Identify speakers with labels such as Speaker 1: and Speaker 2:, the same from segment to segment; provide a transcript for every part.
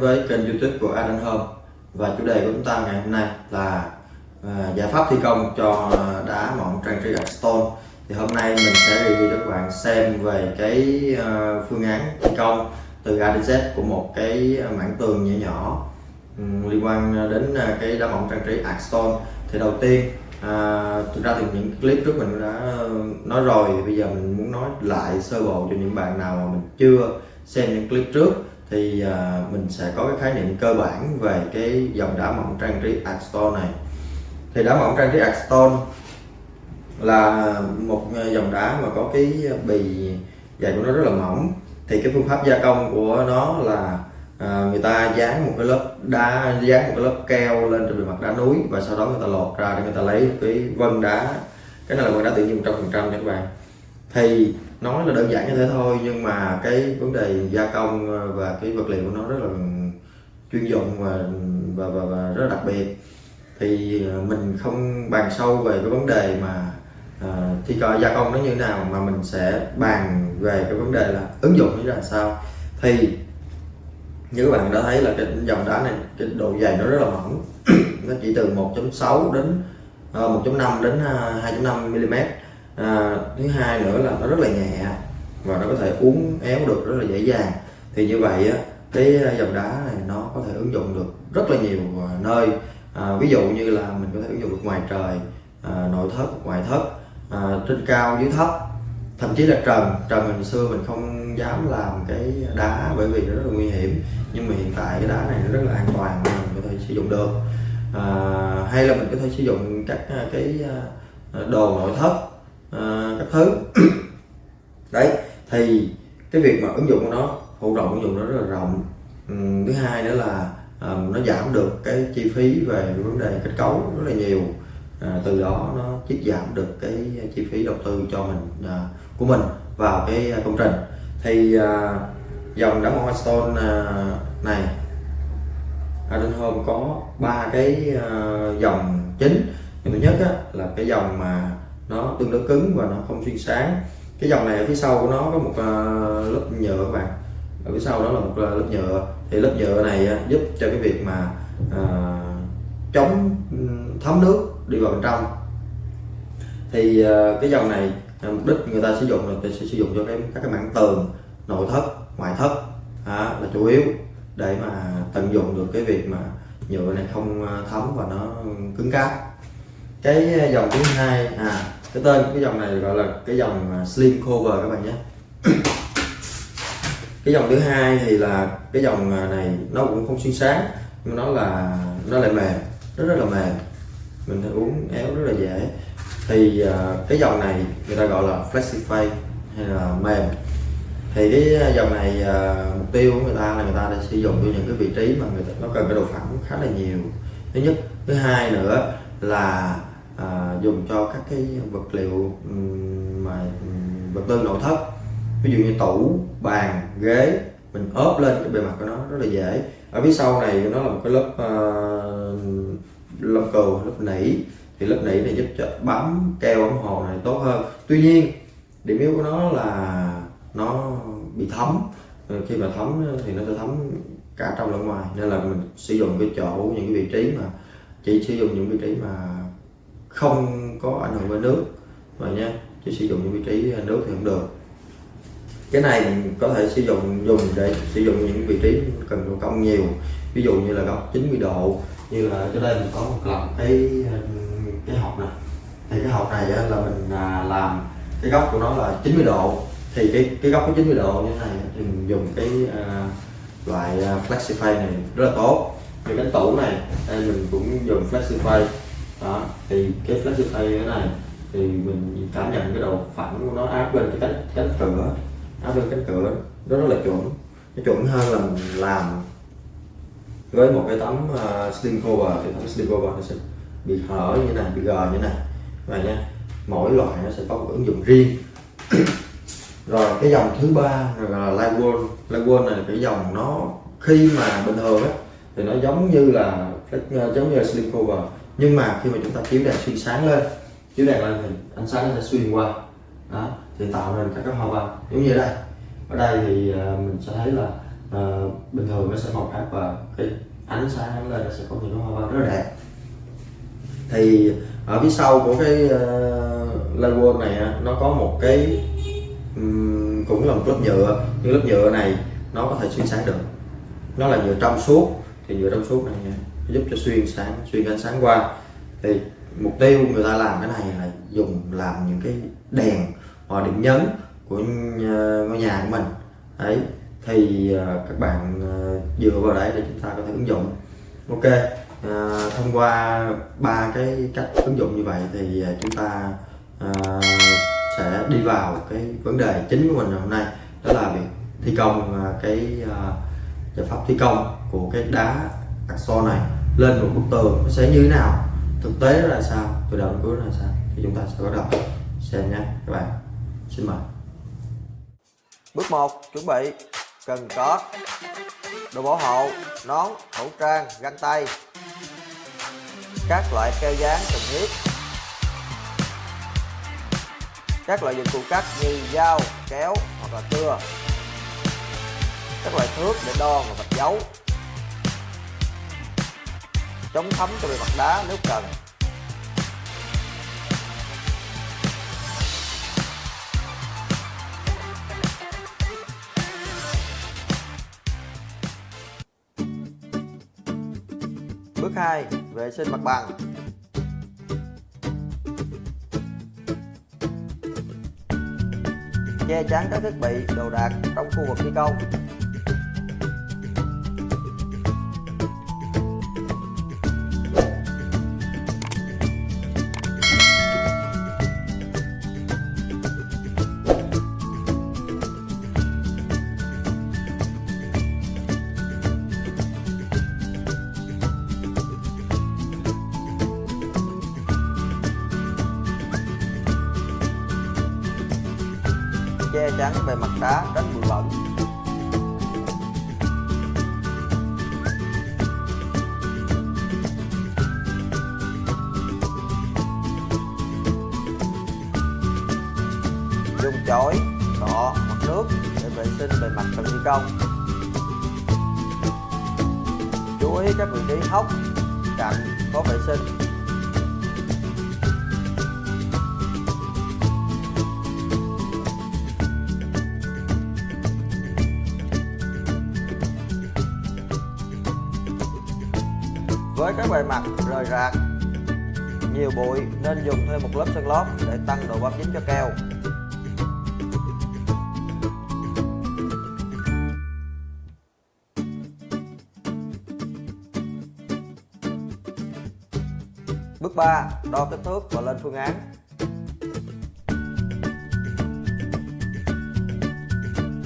Speaker 1: đến với kênh youtube của Adan Home. Và chủ đề của chúng ta ngày hôm nay là à, giải pháp thi công cho đá mỏng trang trí Stone. Thì hôm nay mình sẽ review cho các bạn xem về cái uh, phương án thi công từ A đến Z của một cái mảng tường nhỏ nhỏ um, liên quan đến uh, cái đá mỏng trang trí Stone. Thì đầu tiên À, thực ra thì những clip trước mình đã à, nói rồi bây giờ mình muốn nói lại sơ bộ cho những bạn nào mà mình chưa xem những clip trước thì à, mình sẽ có cái khái niệm cơ bản về cái dòng đá mỏng trang trí Artstone này. Thì đá mỏng trang trí Artstone là một à, dòng đá mà có cái bì dày của nó rất là mỏng. Thì cái phương pháp gia công của nó là à, người ta dán một cái lớp đá dán một cái lớp keo lên trên bề mặt đá núi và sau đó người ta lột ra để người ta lấy cái vân đá. Cái này là vân đá tự nhiên trăm phần trăm nha các bạn. Thì nói là đơn giản như thế thôi nhưng mà cái vấn đề gia công và cái vật liệu của nó rất là chuyên dụng và và, và, và rất là đặc biệt. Thì mình không bàn sâu về cái vấn đề mà à, thi công gia công nó như thế nào mà mình sẽ bàn về cái vấn đề là ứng dụng như là sao. Thì như các bạn đã thấy là cái dòng đá này cái độ dày nó rất là mỏng. Nó chỉ từ 1.6 đến uh, 1.5 đến 2.5 mm à, thứ hai nữa là nó rất là nhẹ và nó có thể uống éo được rất là dễ dàng. Thì như vậy á, cái à, dòng đá này nó có thể ứng dụng được rất là nhiều à, nơi. À, ví dụ như là mình có thể ứng dụng được ngoài trời à, nội thất ngoại thất à, trên cao dưới thấp. Thậm chí là trần. Trần hồi xưa mình không dám làm cái đá bởi vì nó rất là nguy hiểm. Nhưng mà hiện tại cái đá này nó rất là an toàn mình có thể sử dụng được. À, hay là mình có thể sử dụng các à, cái đồ nội thất à, các thứ. Đấy thì cái việc mà ứng dụng của nó hỗ trợ ứng dụng nó rất là rộng. Ừ, thứ hai nữa là à, nó giảm được cái chi phí về vấn đề kết cấu rất là nhiều. À, từ đó nó tiết giảm được cái chi phí đầu tư cho mình à, của mình vào cái công trình. Thì à, dòng đá hoa stone à, này Arden Home có ba cái à, dòng chính. Thứ nhất á, là cái dòng mà nó tương đối cứng và nó không xuyên sáng. Cái dòng này ở phía sau của nó có một à, lớp nhựa các bạn. Ở phía sau đó là một à, lớp nhựa. Thì lớp nhựa này à, giúp cho cái việc mà à, chống thấm nước đi vào bên trong. Thì à, cái dòng này mục đích người ta sử dụng là người ta sẽ sử dụng cho cái các cái mảng tường nội thất ngoại thất. À, là chủ yếu để mà tận dụng được cái việc mà nhựa này không thấm và nó cứng cáp. Cái dòng thứ hai à cái tên cái dòng này gọi là cái dòng à, slim cover các bạn nhé. Cái dòng thứ hai thì là cái dòng à, này nó cũng không xuyên sáng nhưng nó là nó lại mềm rất rất là mềm. Mình thấy uống éo rất là dễ. Thì uh, cái dòng này người ta gọi là flexify hay là mềm. Thì cái dòng này uh, mục tiêu của người ta là người ta đã sử dụng cho những cái vị trí mà người ta nó cần cái độ phẳng khá là nhiều. Thứ nhất. Thứ hai nữa là à, dùng cho các cái vật liệu mà vật tư nội thất. Ví dụ như tủ bàn ghế mình ốp lên cái bề mặt của nó rất là dễ. Ở phía sau này nó là một cái lớp uh, lớp cừu lớp nỉ. Thì lớp nỉ này giúp cho bám keo ống hồ này tốt hơn. Tuy nhiên điểm yếu của nó là nó bị thấm. Ờ, khi mà thấm thì nó sẽ thấm cả trong lẫn ngoài. Nên là mình sử dụng cái chỗ những cái vị trí mà chỉ sử dụng những vị trí mà không có ảnh hưởng với nước. Rồi nha chứ sử dụng những vị trí à, nước thì không được. Cái này mình có thể sử dụng dùng để sử dụng những vị trí cần độ cong nhiều. Ví dụ như là góc 90 độ như là cho đây mình có một lần cái à, cái hộp này thì cái hộp này là mình à, làm cái góc của nó là 90 độ. Thì cái cái góc có 90 độ như thế này thì mình dùng cái uh, loại flexify này rất là tốt. Thì cái tủ này đây mình cũng dùng flexify đó thì cái flex tay thế này thì mình cảm nhận cái độ phẳng của nó áp lên cái cánh cánh cửa áp lên cánh cửa nó rất là chuẩn. Nó chuẩn hơn là mình làm với một cái tấm ờ, uh, steel cover thì tấm steel cover nó sẽ bị hở như này bị gờ như này. Này nha mỗi loại nó sẽ có một ứng dụng riêng. Rồi cái dòng thứ ba là Lightwall Lightwall này cái dòng nó khi mà bình thường á thì nó giống như là giống như là slim cover nhưng mà khi mà chúng ta chiếu đèn xuyên sáng lên chiếu đèn lên thì ánh sáng nó sẽ xuyên qua. Đó thì tạo nên các cái hoa văn. Giống như đây. Ở đây thì ờ, mình sẽ thấy là uh, bình thường nó sẽ màu khác và cái ánh sáng nó lên nó sẽ có những hoa văn rất là đẹp. Thì ở phía sau của cái ờ, uh, logo này nó có một cái um, cũng là một lớp nhựa. Nhưng lớp nhựa này nó có thể xuyên sáng được. Nó là nhựa trong suốt. Thì nhựa trong suốt này nha giúp cho xuyên sáng xuyên ánh sáng qua. Thì mục tiêu người ta làm cái này là dùng làm những cái đèn hoặc điểm nhấn của ngôi nhà của mình. Đấy thì à, các bạn à, dựa vào đấy để chúng ta có thể ứng dụng. Ok à, thông qua ba cái cách ứng dụng như vậy thì à, chúng ta à, sẽ đi vào cái vấn đề chính của mình hôm nay. Đó là việc thi công cái à, giải pháp thi công của cái đá axo này lên một bức tường, nó sẽ như thế nào? Thực tế là sao? Từ đầu đến cuối là sao? Thì chúng ta sẽ bắt đầu. Xem nhé, các bạn. Xin mời. Bước 1 chuẩn bị. Cần có đồ bảo hộ, nón, khẩu trang, găng tay. Các loại keo dán cần thiết. Các loại dụng cụ cắt như dao, kéo hoặc là cưa. Các loại thước để đo và vạch dấu chống thấm cho bề mặt đá nếu cần Bước 2. Vệ sinh mặt bằng Che chắn các thiết bị, đồ đạc trong khu vực thi công chổi cọ hoặc nước để vệ sinh bề mặt cần thi công. Chú ý các vị trí hốc cạnh có vệ sinh. Với các bề mặt rời rạc, nhiều bụi nên dùng thêm một lớp sơn lót để tăng độ bám dính cho keo. 3. Đo kích thước và lên phương án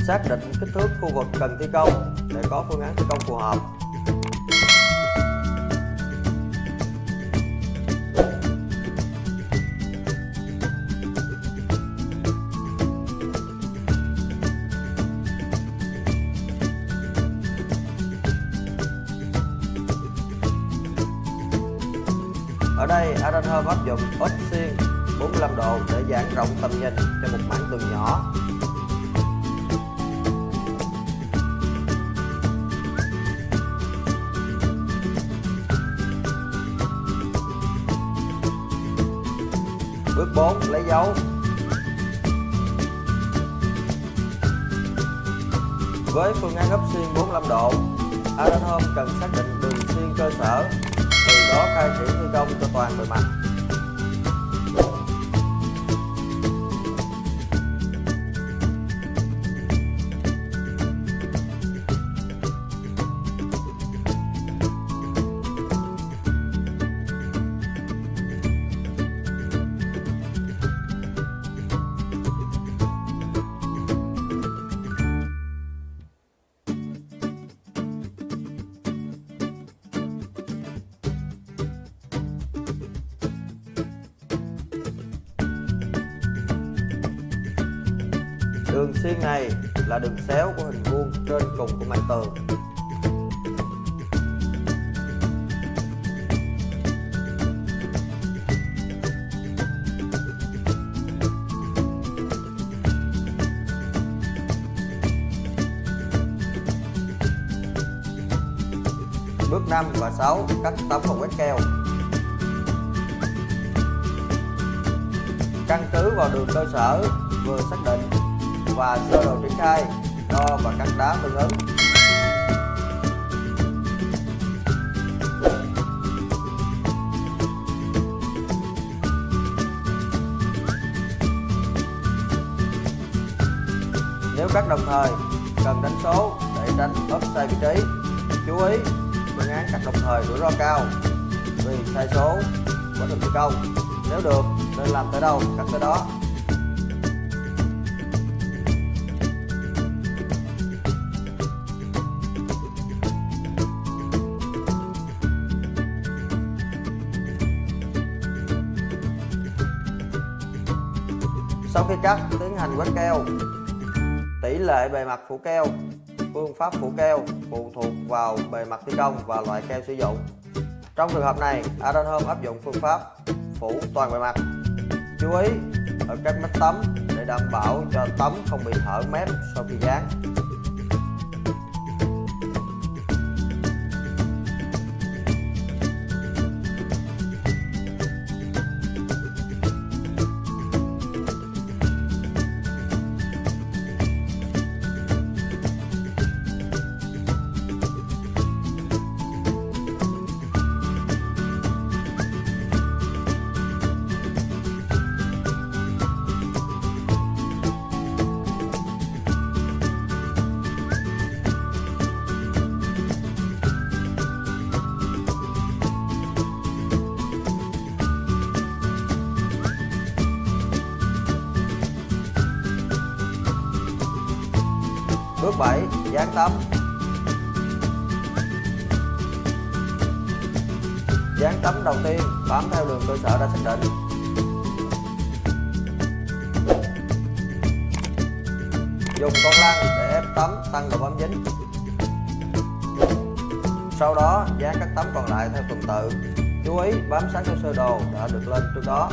Speaker 1: Xác định kích thước khu vực cần thi công để có phương án thi công phù hợp đây áp dụng ốp xiên 45 độ để giãn rộng tầm nhìn cho một mảng tường nhỏ. Bước 4. Lấy dấu Với phương án ốp xiên 45 độ, Aranhome cần xác định đường xuyên cơ sở từ đó khai triển thi công cho toàn bề mặt Đường xiên này là đường xéo của hình vuông trên cùng của mặt tường. Bước 5 và 6 cắt tấm và quét keo. Căn cứ vào đường cơ sở vừa xác định và sơ đồ triển khai đo và cắt đá tương ứng Nếu cắt đồng thời, cần đánh số để tránh offside vị trí. Chú ý, phương án cắt đồng thời rủi ro cao vì sai số quá trình thi công. Nếu được, nên làm tới đâu cắt tới đó. Sau khi cắt, tiến hành quét keo. Tỷ lệ bề mặt phủ keo phương pháp phủ keo phụ thuộc vào bề mặt thi công và loại keo sử dụng. Trong trường hợp này Adon Home áp dụng phương pháp phủ toàn bề mặt. Chú ý ở các mép tấm để đảm bảo cho tấm không bị hở mép sau khi dán Dán tấm Dán tấm đầu tiên, bám theo đường cơ sở đã xác định. Dùng con lăn để ép tấm tăng độ bám dính. Sau đó, dán các tấm còn lại theo tuần tự. Chú ý, bám sát theo sơ đồ đã được lên trước đó.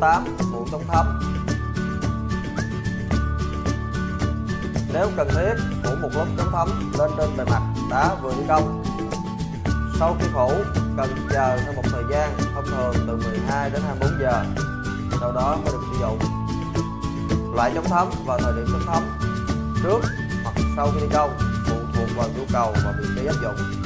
Speaker 1: 8. Phụ chống thấm Nếu cần thiết, phủ một lớp chống thấm lên trên bề mặt đá vừa thi công. Sau khi phủ, cần chờ thêm một thời gian, thông thường từ 12 đến 24 giờ, sau đó mới được sử dụng. Loại chống thấm và thời điểm chống thấm trước hoặc sau khi thi công phụ thuộc vào nhu cầu và vị trí áp dụng.